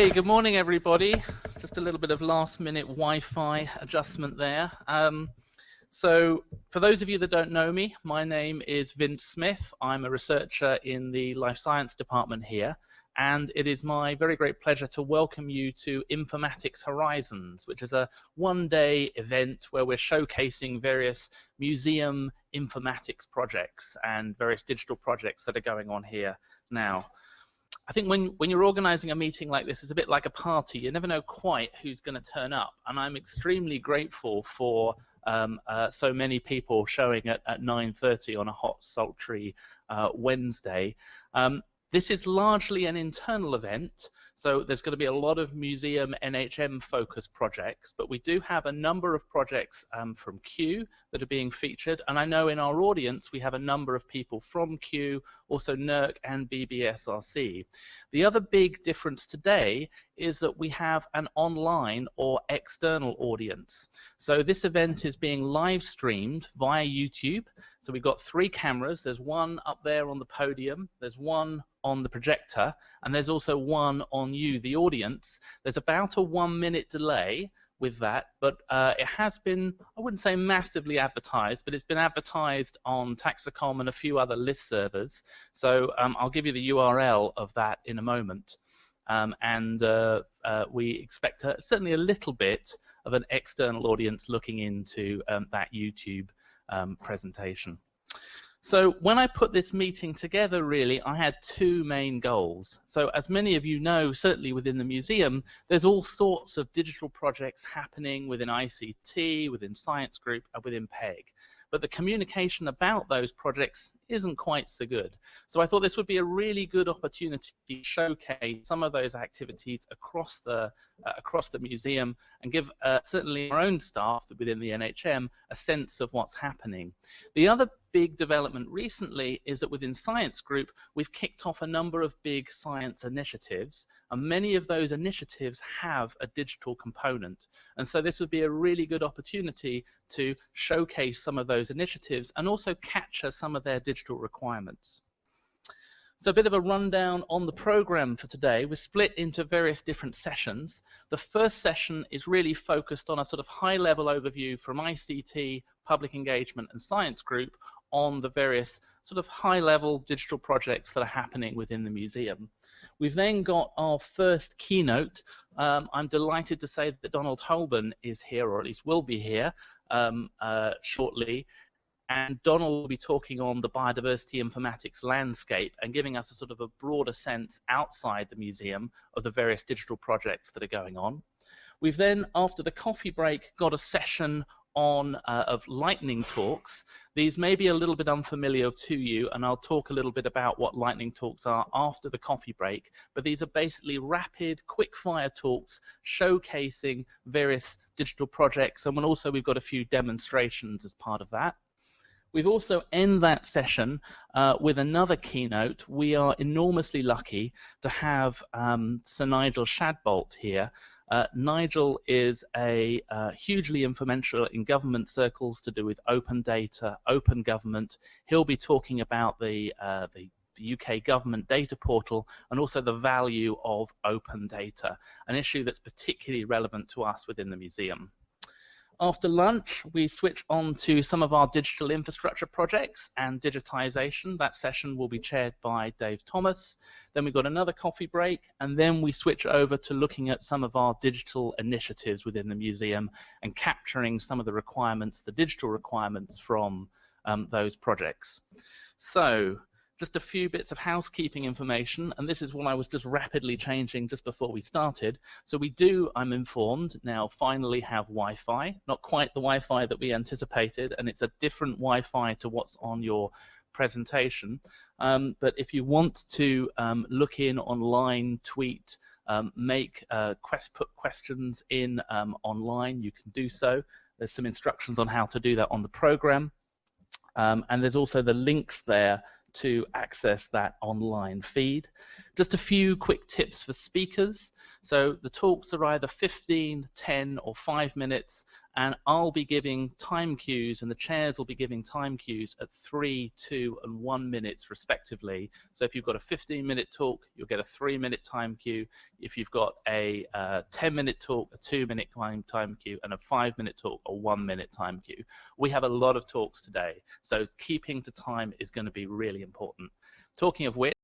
Hey, good morning, everybody. Just a little bit of last-minute Wi-Fi adjustment there. Um, so, for those of you that don't know me, my name is Vince Smith. I'm a researcher in the Life Science Department here, and it is my very great pleasure to welcome you to Informatics Horizons, which is a one-day event where we're showcasing various museum informatics projects and various digital projects that are going on here now. I think when, when you're organizing a meeting like this, it's a bit like a party. You never know quite who's going to turn up. And I'm extremely grateful for um, uh, so many people showing at, at 9.30 on a hot, sultry uh, Wednesday. Um, this is largely an internal event, so there's going to be a lot of museum NHM focused projects, but we do have a number of projects um, from Kew that are being featured, and I know in our audience we have a number of people from Kew, also NERC and BBSRC. The other big difference today is that we have an online or external audience. So this event is being live streamed via YouTube. So we've got three cameras. There's one up there on the podium. There's one on the projector, and there's also one on you, the audience. There's about a one minute delay with that, but uh, it has been, I wouldn't say massively advertised, but it's been advertised on Taxacom and a few other list servers. So um, I'll give you the URL of that in a moment. Um, and uh, uh, we expect a, certainly a little bit of an external audience looking into um, that YouTube um, presentation. So when I put this meeting together, really, I had two main goals. So as many of you know, certainly within the museum, there's all sorts of digital projects happening within ICT, within Science Group, and within PEG but the communication about those projects isn't quite so good. So I thought this would be a really good opportunity to showcase some of those activities across the uh, across the museum and give uh, certainly our own staff within the NHM a sense of what's happening. The other big development recently is that within Science Group, we've kicked off a number of big science initiatives, and many of those initiatives have a digital component. And so this would be a really good opportunity to showcase some of those initiatives and also capture some of their digital requirements. So a bit of a rundown on the program for today. We're split into various different sessions. The first session is really focused on a sort of high-level overview from ICT, public engagement, and science group on the various sort of high-level digital projects that are happening within the museum. We've then got our first keynote. Um, I'm delighted to say that Donald Hobern is here, or at least will be here um, uh, shortly and Donald will be talking on the biodiversity informatics landscape and giving us a sort of a broader sense outside the museum of the various digital projects that are going on. We've then, after the coffee break, got a session on uh, of lightning talks. These may be a little bit unfamiliar to you, and I'll talk a little bit about what lightning talks are after the coffee break. But these are basically rapid, quick-fire talks showcasing various digital projects, and also we've got a few demonstrations as part of that. We've also end that session uh, with another keynote. We are enormously lucky to have um, Sir Nigel Shadbolt here. Uh, Nigel is a uh, hugely influential in government circles to do with open data, open government. He'll be talking about the, uh, the the UK government data portal and also the value of open data, an issue that's particularly relevant to us within the museum. After lunch, we switch on to some of our digital infrastructure projects and digitization. That session will be chaired by Dave Thomas. Then we've got another coffee break, and then we switch over to looking at some of our digital initiatives within the museum and capturing some of the requirements, the digital requirements from um, those projects. So just a few bits of housekeeping information, and this is what I was just rapidly changing just before we started. So we do, I'm informed, now finally have Wi-Fi, not quite the Wi-Fi that we anticipated, and it's a different Wi-Fi to what's on your presentation. Um, but if you want to um, look in online, tweet, um, make uh, quest put questions in um, online, you can do so. There's some instructions on how to do that on the program. Um, and there's also the links there to access that online feed. Just a few quick tips for speakers. So the talks are either 15, 10 or 5 minutes and I'll be giving time cues and the chairs will be giving time cues at 3, 2 and 1 minutes respectively. So if you've got a 15 minute talk, you'll get a 3 minute time cue. If you've got a uh, 10 minute talk, a 2 minute time, cue and a 5 minute talk, a 1 minute time cue. We have a lot of talks today, so keeping to time is going to be really important. Talking of which,